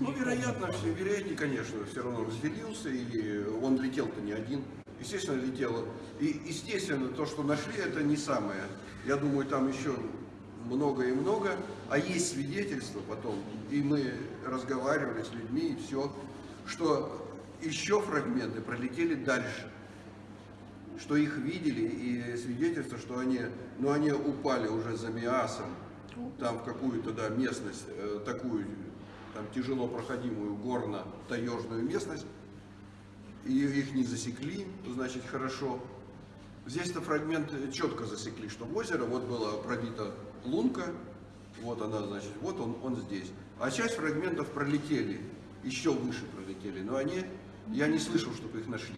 Ну, вероятно, все, вероятнее, конечно, все равно разделился, и он летел-то не один. Естественно, летело. И, естественно, то, что нашли, это не самое. Я думаю, там еще много и много, а есть свидетельства потом, и мы разговаривали с людьми, и все, что еще фрагменты пролетели дальше, что их видели, и свидетельство, что они, ну, они упали уже за Миасом, там в какую-то да, местность, э, такую там, тяжело проходимую горно-таежную местность, и их не засекли, значит, хорошо. Здесь-то фрагмент четко засекли, что в озеро вот была пробита лунка, вот она, значит, вот он, он здесь. А часть фрагментов пролетели, еще выше пролетели, но они, я не слышал, чтобы их нашли.